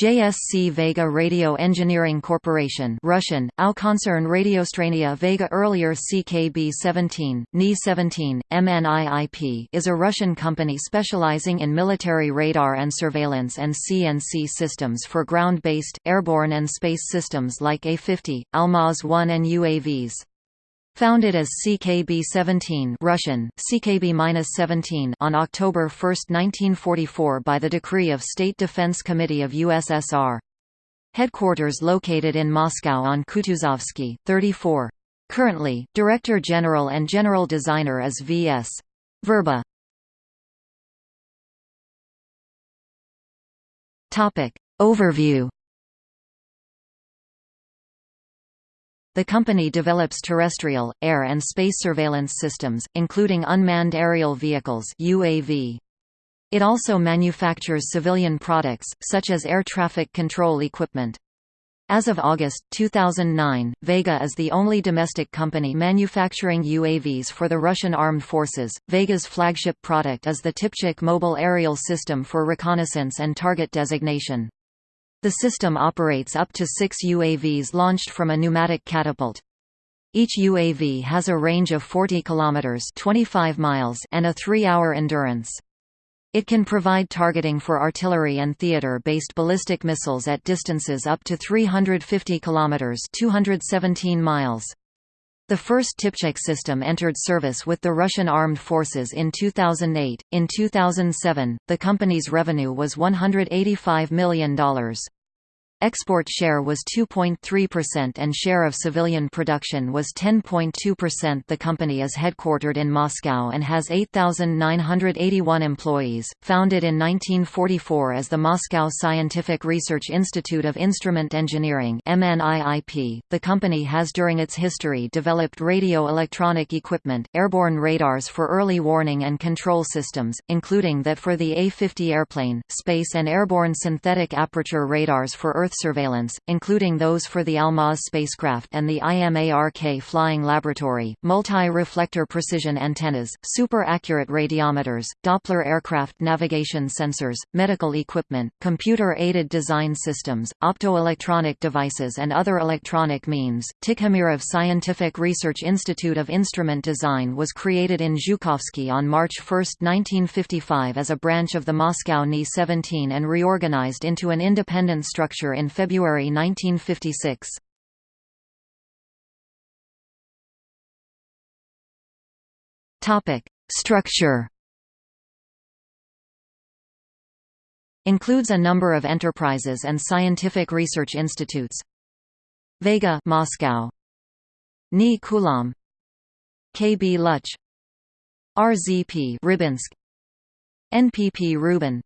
JSC Vega Radio Engineering Corporation Russian, Aukoncern Radiostrania Vega earlier CKB-17, Ni-17, MNIIP is a Russian company specializing in military radar and surveillance and CNC systems for ground-based, airborne and space systems like A-50, Almaz-1 and UAVs. Founded as CKB-17 Russian, CKB-17 on October 1, 1944 by the decree of State Defense Committee of USSR. Headquarters located in Moscow on Kutuzovsky, 34. Currently, Director General and General Designer is V.S. Verba. Overview The company develops terrestrial, air and space surveillance systems, including unmanned aerial vehicles UAV. It also manufactures civilian products, such as air traffic control equipment. As of August, 2009, Vega is the only domestic company manufacturing UAVs for the Russian armed forces. Vega's flagship product is the Tipchak mobile aerial system for reconnaissance and target designation. The system operates up to six UAVs launched from a pneumatic catapult. Each UAV has a range of 40 km 25 miles and a three-hour endurance. It can provide targeting for artillery and theater-based ballistic missiles at distances up to 350 km 217 miles. The first Tipchak system entered service with the Russian Armed Forces in 2008. In 2007, the company's revenue was $185 million. Export share was 2.3% and share of civilian production was 10.2%. The company is headquartered in Moscow and has 8,981 employees. Founded in 1944 as the Moscow Scientific Research Institute of Instrument Engineering (MNIIP), the company has during its history developed radio electronic equipment, airborne radars for early warning and control systems, including that for the A-50 airplane, space and airborne synthetic aperture radars for Earth Earth surveillance, including those for the Almaz spacecraft and the IMARK flying laboratory, multi-reflector precision antennas, super-accurate radiometers, Doppler aircraft navigation sensors, medical equipment, computer-aided design systems, optoelectronic devices and other electronic means. Tikhomirov Scientific Research Institute of Instrument Design was created in Zhukovsky on March 1, 1955 as a branch of the Moscow Ni-17 and reorganized into an independent structure in February 1956. Topic: Structure. Includes a number of enterprises and scientific research institutes. Vega, Moscow. Ni Kulon. KB Luch. RZP Rybinsk. NPP Rubin.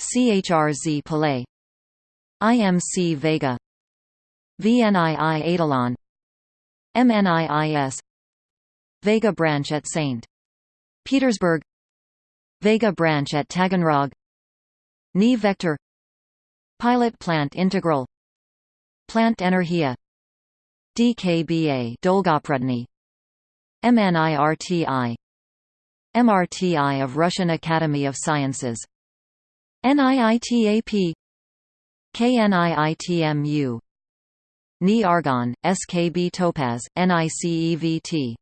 CHRZ Palais IMC Vega. VNII Eidolon. MNIIS Vega branch at St. Petersburg. Vega branch at Taganrog. Ni Vector. Pilot Plant Integral. Plant Energia. DKBA Dolgoprudny MNIRTI MRTI of Russian Academy of Sciences. NIITAP KNIITMU Ni Argon, SKB Topaz, NICEVT